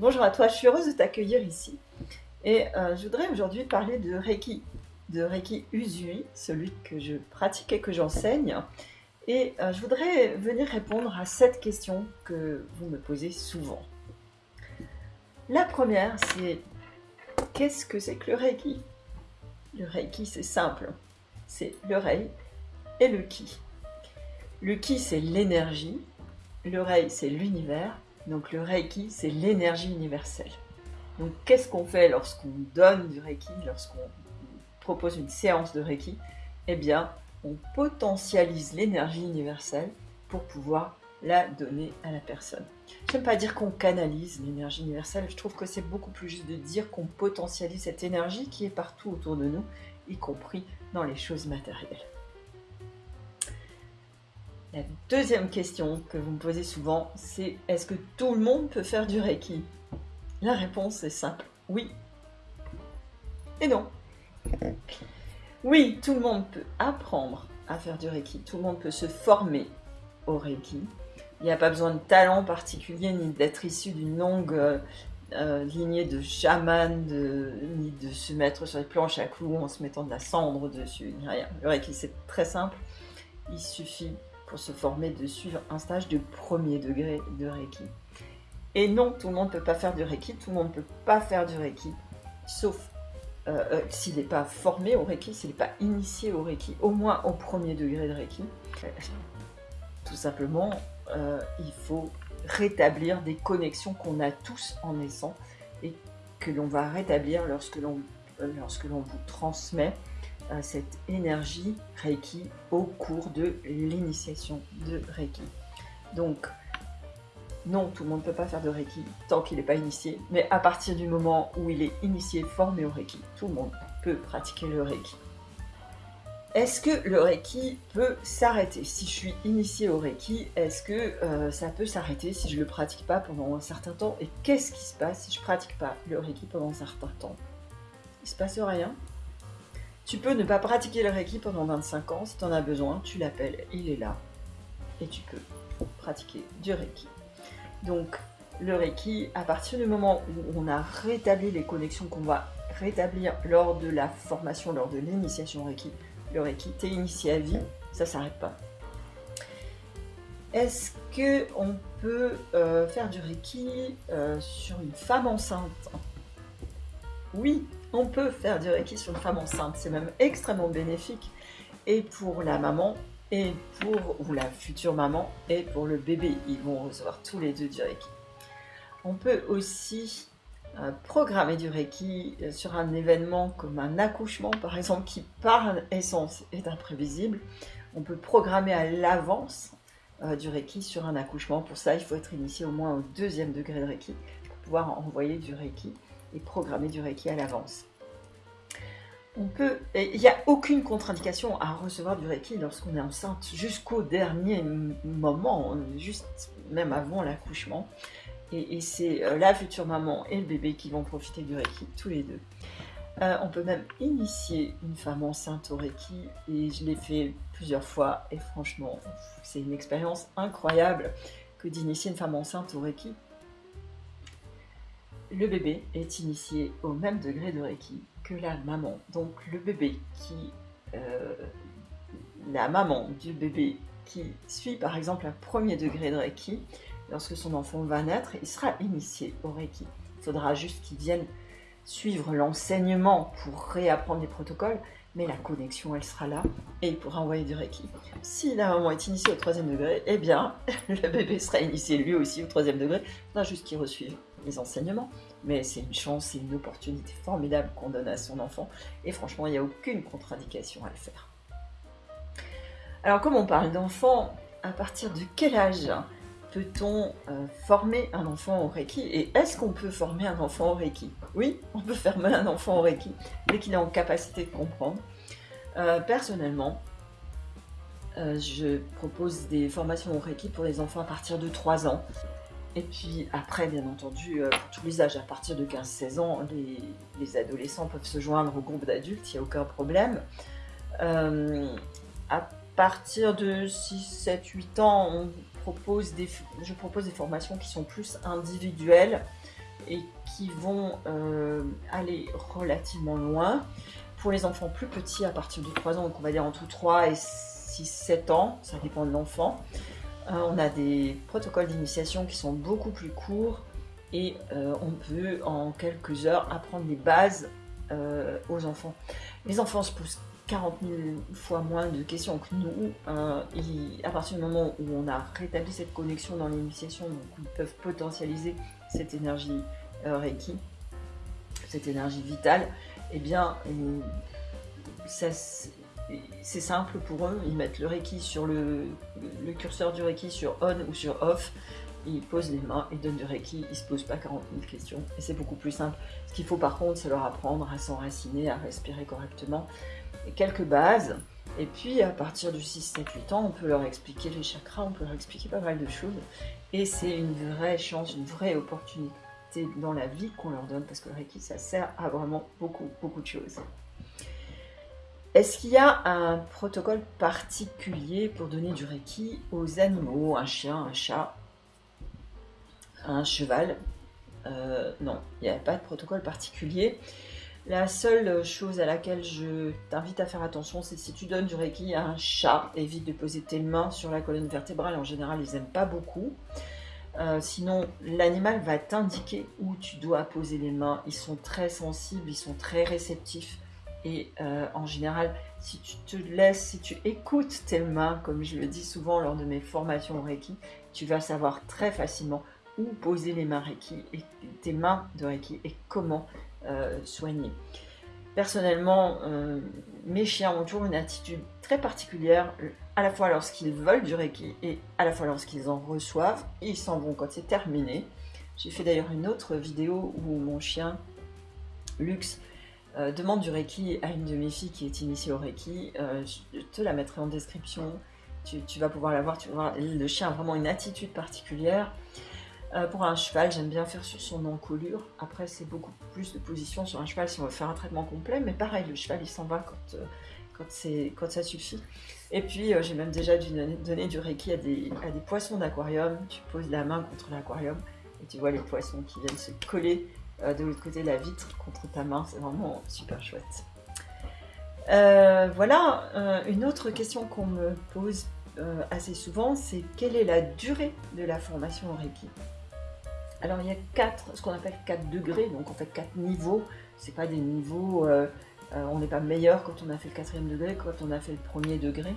Bonjour à toi, je suis heureuse de t'accueillir ici. Et euh, je voudrais aujourd'hui parler de Reiki, de Reiki Usui, celui que je pratique et que j'enseigne. Et euh, je voudrais venir répondre à cette question que vous me posez souvent. La première, c'est qu'est-ce que c'est que le Reiki? Le Reiki, c'est simple. C'est le Rei et le Ki. Le Ki, c'est l'énergie. Le Rei, c'est l'univers. Donc le Reiki, c'est l'énergie universelle. Donc qu'est-ce qu'on fait lorsqu'on donne du Reiki, lorsqu'on propose une séance de Reiki? Eh bien, on potentialise l'énergie universelle pour pouvoir la donner à la personne. Je n'aime pas dire qu'on canalise l'énergie universelle, je trouve que c'est beaucoup plus juste de dire qu'on potentialise cette énergie qui est partout autour de nous, y compris dans les choses matérielles. La deuxième question que vous me posez souvent, c'est est-ce que tout le monde peut faire du Reiki? La réponse est simple, oui et non. Oui, tout le monde peut apprendre à faire du Reiki, tout le monde peut se former au Reiki. Il n'y a pas besoin de talent particulier ni d'être issu d'une longue euh, euh, lignée de chamans, ni de se mettre sur les planches à clous en se mettant de la cendre dessus, rien. Le Reiki, c'est très simple. Il suffit pour se former de suivre un stage de premier degré de Reiki. Et non, tout le monde ne peut pas faire du Reiki, tout le monde ne peut pas faire du Reiki, sauf euh, euh, s'il n'est pas formé au Reiki, s'il n'est pas initié au Reiki, au moins au premier degré de Reiki. Tout simplement, euh, il faut rétablir des connexions qu'on a tous en naissant et que l'on va rétablir lorsque l'on lorsque l'on vous transmet cette énergie Reiki au cours de l'initiation de Reiki. Donc, non, tout le monde ne peut pas faire de Reiki tant qu'il n'est pas initié, mais à partir du moment où il est initié, formé au Reiki, tout le monde peut pratiquer le Reiki. Est-ce que le Reiki peut s'arrêter? Si je suis initié au Reiki, est-ce que euh, ça peut s'arrêter si je ne le pratique pas pendant un certain temps? Et qu'est-ce qui se passe si je ne pratique pas le Reiki pendant un certain temps? Il ne se passe rien tu peux ne pas pratiquer le Reiki pendant 25 ans. Si tu en as besoin, tu l'appelles, il est là. Et tu peux pratiquer du Reiki. Donc, le Reiki, à partir du moment où on a rétabli les connexions qu'on va rétablir lors de la formation, lors de l'initiation Reiki, le Reiki, t'es initié à vie, ça s'arrête pas. Est-ce qu'on peut euh, faire du Reiki euh, sur une femme enceinte? Oui, on peut faire du Reiki sur une femme enceinte, c'est même extrêmement bénéfique et pour la maman et pour ou la future maman et pour le bébé. Ils vont recevoir tous les deux du Reiki. On peut aussi euh, programmer du Reiki euh, sur un événement comme un accouchement par exemple qui par essence est imprévisible. On peut programmer à l'avance euh, du Reiki sur un accouchement. Pour ça, il faut être initié au moins au deuxième degré de Reiki pour pouvoir envoyer du Reiki et programmer du Reiki à l'avance. On peut, il n'y a aucune contre-indication à recevoir du Reiki lorsqu'on est enceinte jusqu'au dernier moment, juste même avant l'accouchement. Et, c'est euh, la future maman et le bébé qui vont profiter du Reiki, tous les deux. Euh, on peut même initier une femme enceinte au Reiki et je l'ai fait plusieurs fois et franchement, c'est une expérience incroyable que d'initier une femme enceinte au Reiki le bébé est initié au même degré de Reiki que la maman. Donc le bébé qui... Euh, la maman du bébé qui suit par exemple un premier degré de Reiki, lorsque son enfant va naître, il sera initié au Reiki. Il faudra juste qu'il vienne suivre l'enseignement pour réapprendre les protocoles, mais la connexion, elle sera là et il pourra envoyer du Reiki. Si la maman est initiée au troisième degré, eh bien, le bébé sera initié lui aussi au troisième degré. Il faudra juste qu'il reçuive les enseignements, mais c'est une chance et une opportunité formidable qu'on donne à son enfant, et franchement, il n'y a aucune contre-indication à le faire. Alors, comme on parle d'enfant, à partir de quel âge peut-on euh, former un enfant au Reiki Et est-ce qu'on peut former un enfant au Reiki? Oui, on peut former un enfant au Reiki dès qu'il est en capacité de comprendre. Euh, personnellement, euh, je propose des formations au Reiki pour les enfants à partir de 3 ans. Et puis après, bien entendu, pour tous les âges, à partir de 15-16 ans, les, adolescents peuvent se joindre au groupe d'adultes, il n'y a aucun problème. À partir de 6, 7, 8 ans, on je propose des formations qui sont plus individuelles, et qui vont euh, aller relativement loin. Pour les enfants plus petits, à partir de 3 ans, donc on va dire entre 3 et 6-7 ans, ça dépend de l'enfant, euh, on a des protocoles d'initiation qui sont beaucoup plus courts et euh, on peut en quelques heures apprendre les bases aux enfants. Les enfants se posent 40 000 fois moins de questions que nous. et à partir du moment où on a rétabli cette connexion dans l'initiation, ils peuvent potentialiser cette énergie euh, Reiki, cette énergie vitale, eh bien, c'est simple pour eux. Ils mettent le Reiki sur le, curseur du Reiki sur on ou sur off. Ils posent les mains, ils donnent du Reiki, ils se posent pas 40 000 questions et c'est beaucoup plus simple. Ce qu'il faut par contre, c'est leur apprendre à s'enraciner, à respirer correctement. Quelques bases. Et puis à partir du 6, 7, 8 ans, on peut leur expliquer les chakras, on peut leur expliquer pas mal de choses. Et c'est une vraie chance, une vraie opportunité dans la vie qu'on leur donne, parce que le Reiki, ça sert à vraiment beaucoup, beaucoup de choses. Est-ce qu'il y a un protocole particulier pour donner du Reiki aux animaux, un chien, un chat, un cheval? Euh, Non, il n'y a pas de protocole particulier. La seule chose à laquelle je t'invite à faire attention, c'est si tu donnes du Reiki à un chat, évite de poser tes mains sur la colonne vertébrale. En général, ils n'aiment pas beaucoup. Euh, sinon, l'animal va t'indiquer où tu dois poser les mains. Ils sont très sensibles, ils sont très réceptifs. Et euh, en général, si tu te laisses, si tu écoutes tes mains, comme je le dis souvent lors de mes formations Reiki, tu vas savoir très facilement où poser les mains Reiki tes mains de Reiki et comment euh, soigner. Personnellement, euh, mes chiens ont toujours une attitude très particulière, à la fois lorsqu'ils veulent du Reiki et à la fois lorsqu'ils en reçoivent. Ils s'en vont quand c'est terminé. J'ai fait d'ailleurs une autre vidéo où mon chien, Lux, euh, demande du Reiki à une de mes filles qui est initiée au Reiki. Je te la mettrai en description. Tu, vas pouvoir la voir. Le chien a vraiment une attitude particulière. Euh, pour un cheval, j'aime bien faire sur son encolure. Après, c'est beaucoup plus de position sur un cheval si on veut faire un traitement complet. Mais pareil, le cheval, il s'en va quand, euh, quand, ça suffit. Et puis, euh, j'ai même déjà dû donner, du Reiki à des, à des poissons d'aquarium. Tu poses la main contre l'aquarium et tu vois les poissons qui viennent se coller de l'autre côté de la vitre contre ta main. C'est vraiment super chouette. voilà, une autre question qu'on me pose assez souvent, c'est quelle est la durée de la formation en Reiki? Alors il y a quatre, ce qu'on appelle quatre degrés, donc en fait quatre niveaux. C'est pas des niveaux, euh, euh, on n'est pas meilleur quand on a fait le quatrième degré, quand on a fait le premier degré.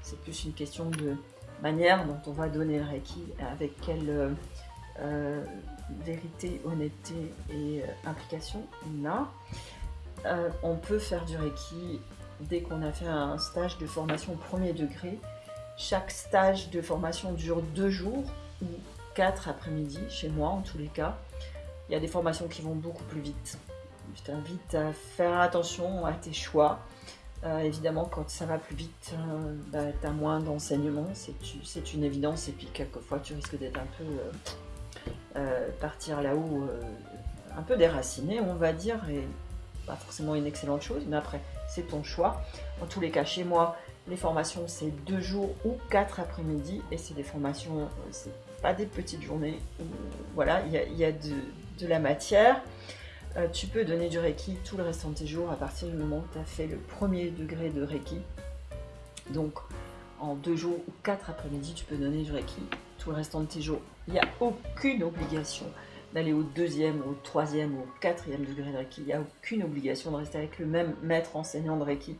C'est plus une question de manière dont on va donner le Reiki, avec quelle euh, vérité, honnêteté et implication on a. on peut faire du Reiki dès qu'on a fait un stage de formation premier degré. Chaque stage de formation dure deux jours 4 après-midi, chez moi en tous les cas. Il y a des formations qui vont beaucoup plus vite. Je t'invite à faire attention à tes choix. Euh, évidemment, quand ça va plus vite, euh, bah, tu as moins d'enseignements, c'est une évidence. Et puis, quelquefois, tu risques d'être un peu euh, partir là-haut, un peu déraciné, on va dire, et pas forcément une excellente chose, mais après, c'est ton choix. En tous les cas, chez moi, les formations, c'est deux jours ou quatre après-midi, et c'est des formations, c'est pas des petites journées. voilà, il y a, de, la matière. Euh, tu peux donner du Reiki tout le restant de tes jours à partir du moment où tu as fait le premier degré de Reiki. Donc, en deux jours ou quatre après-midi, tu peux donner du Reiki tout le restant de tes jours. Il n'y a aucune obligation d'aller au deuxième, au troisième ou au quatrième degré de Reiki. Il n'y a aucune obligation de rester avec le même maître enseignant de Reiki.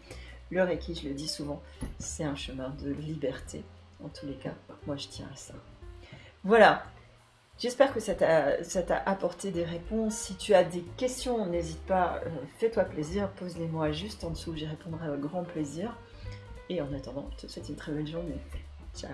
Le Reiki, je le dis souvent, c'est un chemin de liberté. En tous les cas, moi je tiens à ça. Voilà. J'espère que ça t'a apporté des réponses. Si tu as des questions, n'hésite pas, euh, fais-toi plaisir, pose-les-moi juste en dessous, j'y répondrai avec grand plaisir. Et en attendant, je te souhaite une très belle journée. Ciao